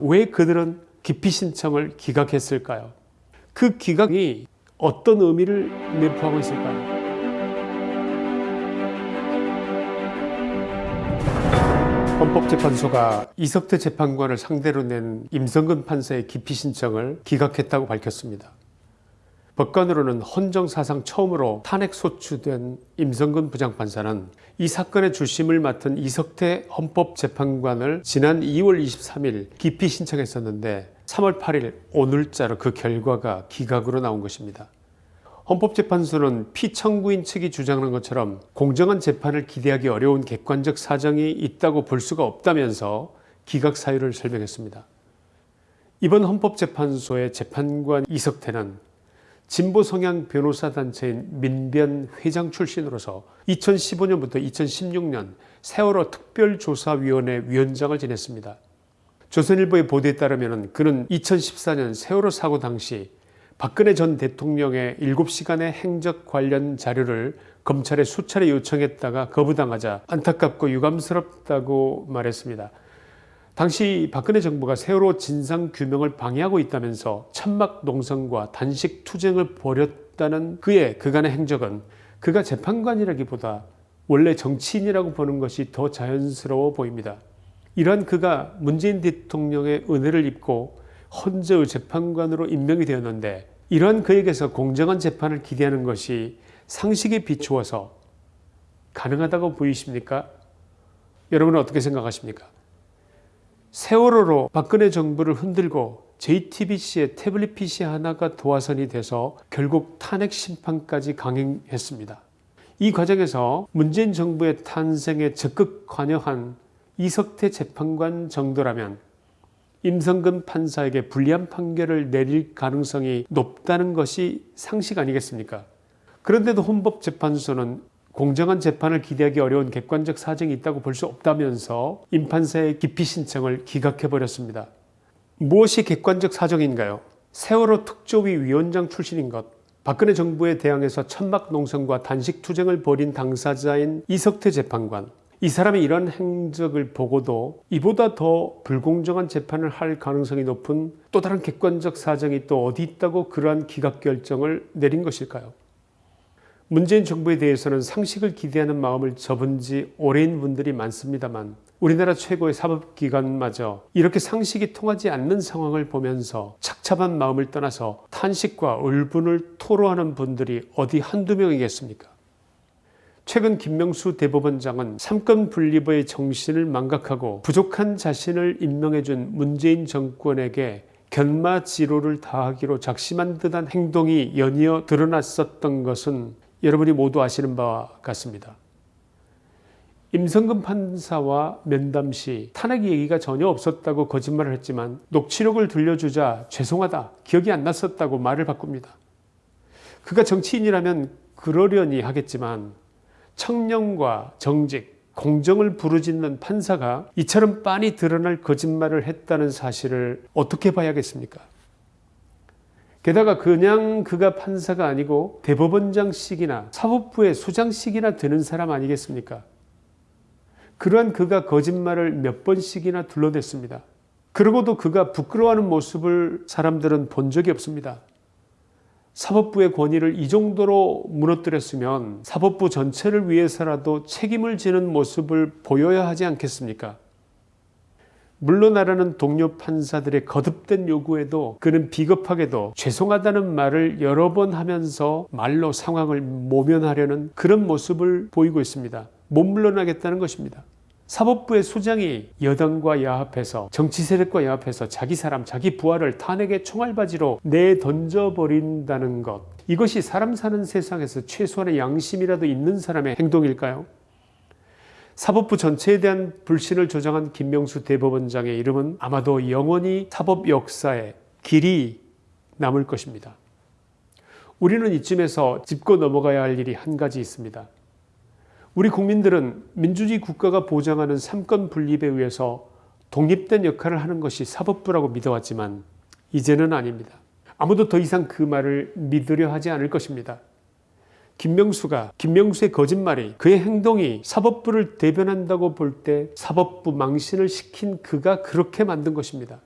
왜 그들은 기피 신청을 기각했을까요? 그 기각이 어떤 의미를 내포하고 있을까요? 헌법재판소가 이석태 재판관을 상대로 낸 임성근 판사의 기피 신청을 기각했다고 밝혔습니다. 법관으로는 헌정사상 처음으로 탄핵 소추된 임성근 부장판사는 이 사건의 주심을 맡은 이석태 헌법재판관을 지난 2월 23일 기피 신청했었는데 3월 8일 오늘자로 그 결과가 기각으로 나온 것입니다. 헌법재판소는 피청구인 측이 주장하는 것처럼 공정한 재판을 기대하기 어려운 객관적 사정이 있다고 볼 수가 없다면서 기각 사유를 설명했습니다. 이번 헌법재판소의 재판관 이석태는 진보 성향 변호사 단체인 민변 회장 출신으로서 2015년부터 2016년 세월호 특별조사위원회 위원장을 지냈습니다. 조선일보의 보도에 따르면 그는 2014년 세월호 사고 당시 박근혜 전 대통령의 7시간의 행적 관련 자료를 검찰에 수차례 요청했다가 거부당하자 안타깝고 유감스럽다고 말했습니다. 당시 박근혜 정부가 세월호 진상규명을 방해하고 있다면서 천막 농성과 단식 투쟁을 벌였다는 그의 그간의 행적은 그가 재판관이라기보다 원래 정치인이라고 보는 것이 더 자연스러워 보입니다. 이러한 그가 문재인 대통령의 은혜를 입고 헌재의 재판관으로 임명이 되었는데 이러한 그에게서 공정한 재판을 기대하는 것이 상식에 비추어서 가능하다고 보이십니까? 여러분은 어떻게 생각하십니까? 세월호로 박근혜 정부를 흔들고 JTBC의 태블릿 PC 하나가 도화선이 돼서 결국 탄핵 심판까지 강행했습니다. 이 과정에서 문재인 정부의 탄생에 적극 관여한 이석태 재판관 정도라면 임성근 판사에게 불리한 판결을 내릴 가능성이 높다는 것이 상식 아니겠습니까? 그런데도 헌법재판소는 공정한 재판을 기대하기 어려운 객관적 사정이 있다고 볼 수 없다면서 임판사의 기피 신청을 기각해버렸습니다. 무엇이 객관적 사정인가요? 세월호 특조위 위원장 출신인 것, 박근혜 정부에 대항해서 천막 농성과 단식 투쟁을 벌인 당사자인 이석태 재판관, 이 사람의 이런 행적을 보고도 이보다 더 불공정한 재판을 할 가능성이 높은 또 다른 객관적 사정이 또 어디 있다고 그러한 기각 결정을 내린 것일까요? 문재인 정부에 대해서는 상식을 기대하는 마음을 접은 지 오래인 분들이 많습니다만 우리나라 최고의 사법기관마저 이렇게 상식이 통하지 않는 상황을 보면서 착잡한 마음을 떠나서 탄식과 울분을 토로하는 분들이 어디 한두 명이겠습니까? 최근 김명수 대법원장은 삼권 분립의 정신을 망각하고 부족한 자신을 임명해준 문재인 정권에게 견마 지로를 다하기로 작심한 듯한 행동이 연이어 드러났었던 것은 여러분이 모두 아시는 바와 같습니다. 임성근 판사와 면담 시 탄핵 얘기가 전혀 없었다고 거짓말을 했지만 녹취록을 들려주자 죄송하다 기억이 안 났었다고 말을 바꿉니다. 그가 정치인이라면 그러려니 하겠지만 청렴과 정직, 공정을 부르짖는 판사가 이처럼 빤히 드러날 거짓말을 했다는 사실을 어떻게 봐야겠습니까? 게다가 그냥 그가 판사가 아니고 대법원장씩이나 사법부의 수장씩이나 되는 사람 아니겠습니까? 그러한 그가 거짓말을 몇 번씩이나 둘러댔습니다. 그러고도 그가 부끄러워하는 모습을 사람들은 본 적이 없습니다. 사법부의 권위를 이 정도로 무너뜨렸으면 사법부 전체를 위해서라도 책임을 지는 모습을 보여야 하지 않겠습니까? 물러나라는 동료 판사들의 거듭된 요구에도 그는 비겁하게도 죄송하다는 말을 여러 번 하면서 말로 상황을 모면하려는 그런 모습을 보이고 있습니다. 못 물러나겠다는 것입니다. 사법부의 수장이 여당과 야합해서 정치 세력과 야합해서 자기 사람 자기 부하를 탄핵의 총알바지로 내던져버린다는 것 이것이 사람 사는 세상에서 최소한의 양심이라도 있는 사람의 행동일까요? 사법부 전체에 대한 불신을 조장한 김명수 대법원장의 이름은 아마도 영원히 사법 역사에 길이 남을 것입니다. 우리는 이쯤에서 짚고 넘어가야 할 일이 한 가지 있습니다. 우리 국민들은 민주주의 국가가 보장하는 삼권 분립에 의해서 독립된 역할을 하는 것이 사법부라고 믿어왔지만 이제는 아닙니다. 아무도 더 이상 그 말을 믿으려 하지 않을 것입니다. 김명수가 김명수의 거짓말이 그의 행동이 사법부를 대변한다고 볼 때 사법부 망신을 시킨 그가 그렇게 만든 것입니다.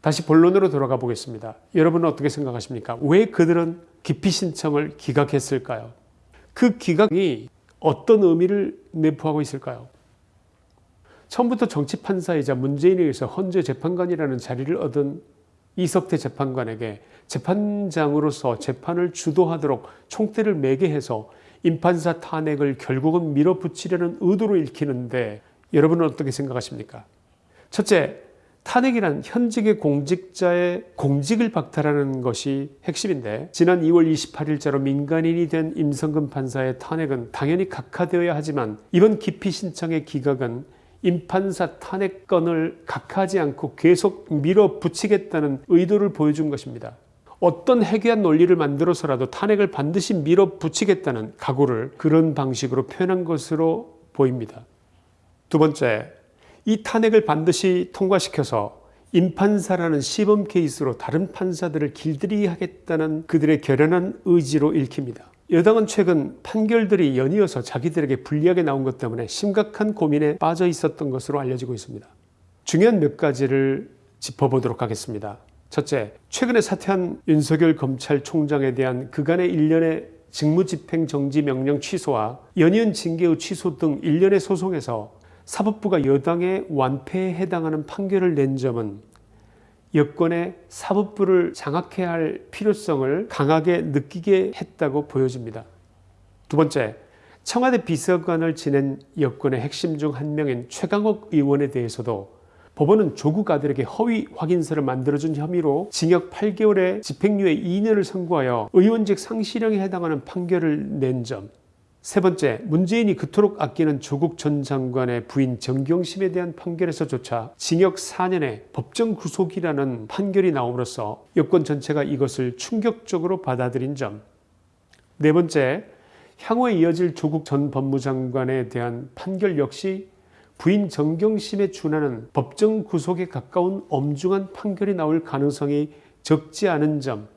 다시 본론으로 돌아가 보겠습니다. 여러분은 어떻게 생각하십니까? 왜 그들은 기피 신청을 기각했을까요? 그 기각이 어떤 의미를 내포하고 있을까요? 처음부터 정치 판사이자 문재인에 의해서 헌재 재판관이라는 자리를 얻은 이석태 재판관에게 재판장으로서 재판을 주도하도록 총대를 매게 해서 임판사 탄핵을 결국은 밀어붙이려는 의도로 읽히는데 여러분은 어떻게 생각하십니까? 첫째, 탄핵이란 현직의 공직자의 공직을 박탈하는 것이 핵심인데 지난 2월 28일자로 민간인이 된 임성근 판사의 탄핵은 당연히 각하되어야 하지만 이번 기피 신청의 기각은 임판사 탄핵건을 각하지 않고 계속 밀어붙이겠다는 의도를 보여준 것입니다. 어떤 해괴한 논리를 만들어서라도 탄핵을 반드시 밀어붙이겠다는 각오를 그런 방식으로 표현한 것으로 보입니다. 두 번째, 이 탄핵을 반드시 통과시켜서 임판사라는 시범 케이스로 다른 판사들을 길들이게 하겠다는 그들의 결연한 의지로 읽힙니다. 여당은 최근 판결들이 연이어서 자기들에게 불리하게 나온 것 때문에 심각한 고민에 빠져 있었던 것으로 알려지고 있습니다. 중요한 몇 가지를 짚어보도록 하겠습니다. 첫째, 최근에 사퇴한 윤석열 검찰총장에 대한 그간의 일련의 직무집행 정지 명령 취소와 연이은 징계의 취소 등 일련의 소송에서 사법부가 여당의 완패에 해당하는 판결을 낸 점은 여권의 사법부를 장악해야 할 필요성을 강하게 느끼게 했다고 보여집니다. 두 번째, 청와대 비서관을 지낸 여권의 핵심 중 한 명인 최강욱 의원에 대해서도 법원은 조국 아들에게 허위 확인서를 만들어준 혐의로 징역 8개월에 집행유예 2년을 선고하여 의원직 상실형에 해당하는 판결을 낸 점. 세 번째, 문재인이 그토록 아끼는 조국 전 장관의 부인 정경심에 대한 판결에서조차 징역 4년의 법정 구속이라는 판결이 나옴으로써 여권 전체가 이것을 충격적으로 받아들인 점. 네 번째, 향후에 이어질 조국 전 법무장관에 대한 판결 역시 부인 정경심에 준하는 법정 구속에 가까운 엄중한 판결이 나올 가능성이 적지 않은 점.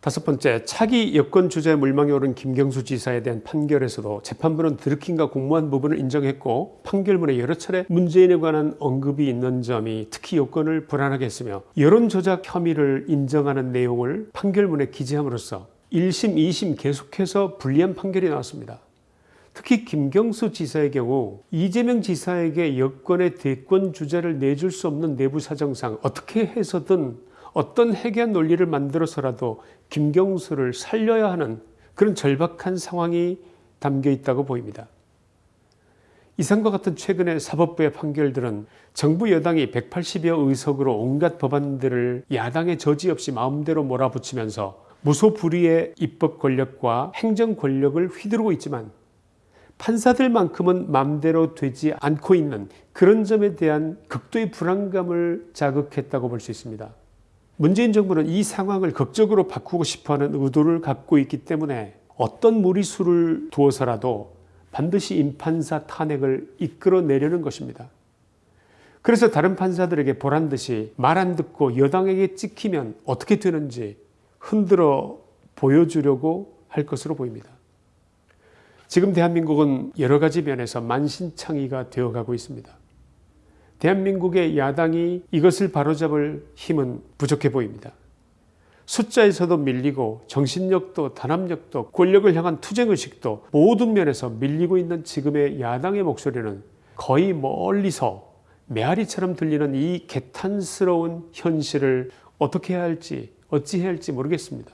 다섯 번째, 차기 여권 주자의 물망에 오른 김경수 지사에 대한 판결에서도 재판부는 드루킹과 공모한 부분을 인정했고 판결문에 여러 차례 문재인에 관한 언급이 있는 점이 특히 여권을 불안하게 했으며 여론 조작 혐의를 인정하는 내용을 판결문에 기재함으로써 1심, 2심 계속해서 불리한 판결이 나왔습니다. 특히 김경수 지사의 경우 이재명 지사에게 여권의 대권 주자를 내줄 수 없는 내부 사정상 어떻게 해서든 어떤 해괴한 논리를 만들어서라도 김경수를 살려야 하는 그런 절박한 상황이 담겨 있다고 보입니다. 이상과 같은 최근의 사법부의 판결들은 정부 여당이 180여 의석으로 온갖 법안들을 야당의 저지 없이 마음대로 몰아붙이면서 무소불위의 입법 권력과 행정 권력을 휘두르고 있지만 판사들만큼은 마음대로 되지 않고 있는 그런 점에 대한 극도의 불안감을 자극했다고 볼 수 있습니다. 문재인 정부는 이 상황을 극적으로 바꾸고 싶어하는 의도를 갖고 있기 때문에 어떤 무리수를 두어서라도 반드시 임판사 탄핵을 이끌어내려는 것입니다. 그래서 다른 판사들에게 보란듯이 말 안 듣고 여당에게 찍히면 어떻게 되는지 흔들어 보여주려고 할 것으로 보입니다. 지금 대한민국은 여러 가지 면에서 만신창이가 되어가고 있습니다. 대한민국의 야당이 이것을 바로잡을 힘은 부족해 보입니다. 숫자에서도 밀리고 정신력도 단합력도 권력을 향한 투쟁의식도 모든 면에서 밀리고 있는 지금의 야당의 목소리는 거의 멀리서 메아리처럼 들리는 이 개탄스러운 현실을 어떻게 해야 할지 어찌해야 할지 모르겠습니다.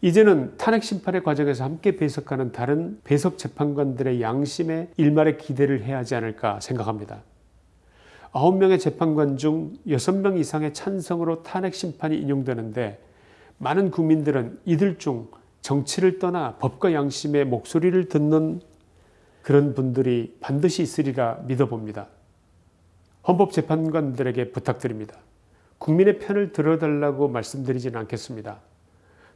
이제는 탄핵 심판의 과정에서 함께 배석하는 다른 배석 재판관들의 양심의 일말의 기대를 해야 하지 않을까 생각합니다. 9명의 재판관 중 6명 이상의 찬성으로 탄핵 심판이 인용되는데 많은 국민들은 이들 중 정치를 떠나 법과 양심의 목소리를 듣는 그런 분들이 반드시 있으리라 믿어봅니다. 헌법재판관들에게 부탁드립니다. 국민의 편을 들어달라고 말씀드리지는 않겠습니다.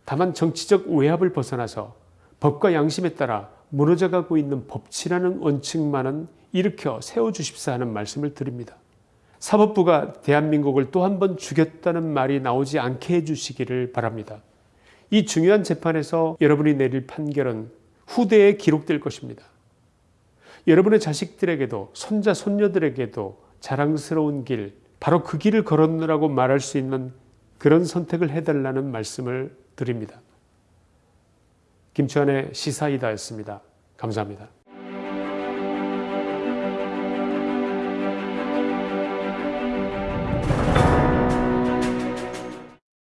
다만 정치적 외압을 벗어나서 법과 양심에 따라 무너져가고 있는 법치라는 원칙만은 일으켜 세워주십사 하는 말씀을 드립니다. 사법부가 대한민국을 또 한 번 죽였다는 말이 나오지 않게 해주시기를 바랍니다. 이 중요한 재판에서 여러분이 내릴 판결은 후대에 기록될 것입니다. 여러분의 자식들에게도 손자 손녀들에게도 자랑스러운 길, 바로 그 길을 걸었느라고 말할 수 있는 그런 선택을 해달라는 말씀을 드립니다. 김치환의 시사이다였습니다. 감사합니다.